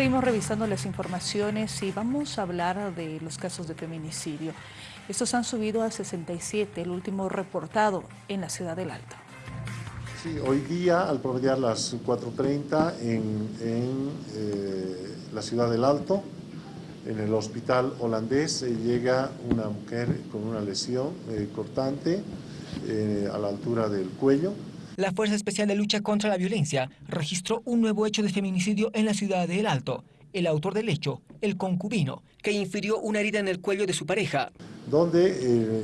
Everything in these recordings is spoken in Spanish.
Seguimos revisando las informaciones y vamos a hablar de los casos de feminicidio. Estos han subido a 67, el último reportado en la ciudad del Alto. Sí, hoy día, al promediar las 4.30 en, eh, la ciudad del Alto, en el hospital holandés, eh, llega una mujer con una lesión eh, cortante a la altura del cuello, la Fuerza Especial de Lucha contra la Violencia registró un nuevo hecho de feminicidio en la ciudad de El Alto. El autor del hecho, el concubino, que infirió una herida en el cuello de su pareja. Donde eh,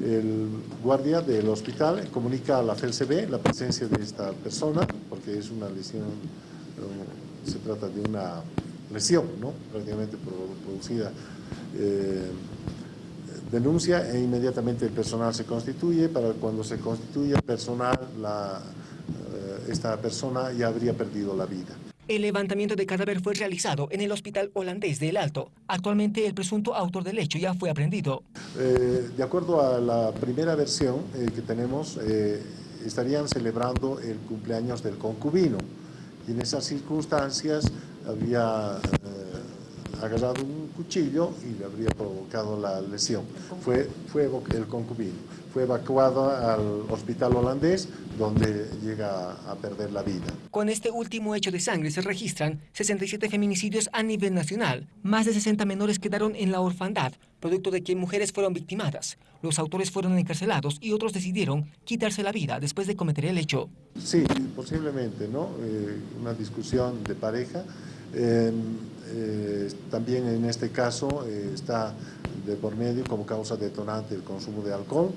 el guardia del hospital comunica a la FLCB la presencia de esta persona, porque es una lesión, eh, se trata de una lesión, ¿no? prácticamente producida. Eh, denuncia e inmediatamente el personal se constituye, para cuando se constituye el personal, la, eh, esta persona ya habría perdido la vida. El levantamiento de cadáver fue realizado en el hospital holandés de El Alto. Actualmente el presunto autor del hecho ya fue aprendido. Eh, de acuerdo a la primera versión eh, que tenemos, estarían celebrando el cumpleaños del concubino y en esas circunstancias había agarrado un cuchillo y le habría provocado la lesión. Fue, fue el concubino. Fue evacuado al hospital holandés donde llega a perder la vida. Con este último hecho de sangre se registran 67 feminicidios a nivel nacional. Más de 60 menores quedaron en la orfandad, producto de que mujeres fueron victimadas. Los autores fueron encarcelados y otros decidieron quitarse la vida después de cometer el hecho. Sí, posiblemente, ¿no? Eh, una discusión de pareja. Eh, eh, también en este caso eh, está de por medio como causa detonante el consumo de alcohol,